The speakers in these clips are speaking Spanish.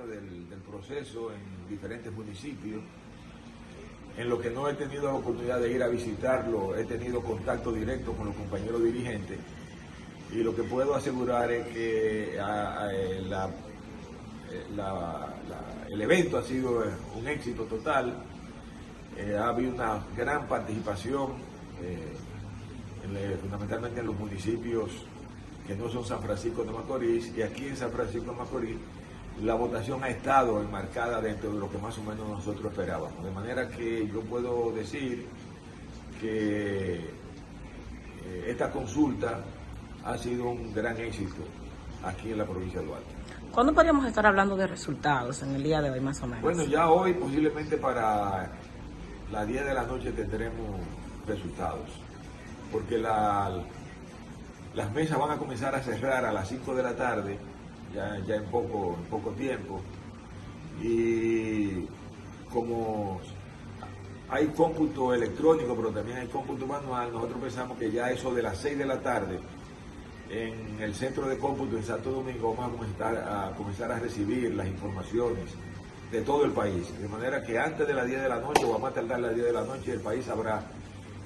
del, proceso en diferentes municipios. En lo que no he tenido la oportunidad de ir a visitarlo, he tenido contacto directo con los compañeros dirigentes y lo que puedo asegurar es que eh, eh, el evento ha sido eh, un éxito total. Ha habido una gran participación, en, fundamentalmente en los municipios que no son San Francisco de Macorís, y aquí en San Francisco de Macorís la votación ha estado enmarcada dentro de lo que más o menos nosotros esperábamos. De manera que yo puedo decir que eh, esta consulta ha sido un gran éxito aquí en la provincia de Duarte. ¿Cuándo podríamos estar hablando de resultados en el día de hoy, más o menos? Bueno, ya hoy posiblemente para las 10 de la noche tendremos resultados, porque la- las mesas van a comenzar a cerrar a las 5 de la tarde, ya, en, poco, poco tiempo, y como hay cómputo electrónico, pero también hay cómputo manual, nosotros pensamos que ya eso de las 6 de la tarde, en el centro de cómputo en Santo Domingo vamos a comenzar a, comenzar a recibir las informaciones de todo el país. De manera que antes de las 10 de la noche, o a más tardar las 10 de la noche, el país sabrá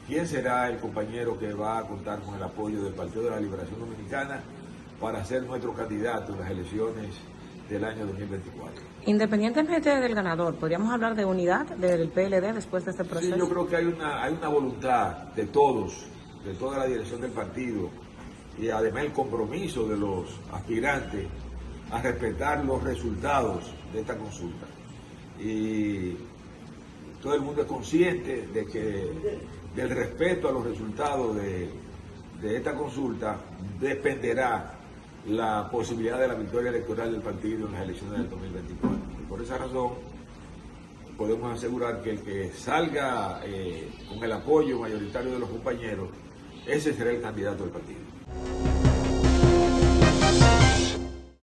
quién será el compañero que va a contar con el apoyo del Partido de la Liberación Dominicana para ser nuestro candidato en las elecciones del año 2024. Independientemente del ganador, ¿podríamos hablar de unidad del PLD después de este Sí, proceso? yo creo que hay una, hay una voluntad de todos, de toda la dirección del partido, y además el compromiso de los aspirantes a respetar los resultados de esta consulta. Y todo el mundo es consciente de que del respeto a los resultados de, de esta consulta dependerá la posibilidad de la victoria electoral del partido en las elecciones del 2024. Y por esa razón, podemos asegurar que el que salga eh, con el apoyo mayoritario de los compañeros, ese será el candidato del partido.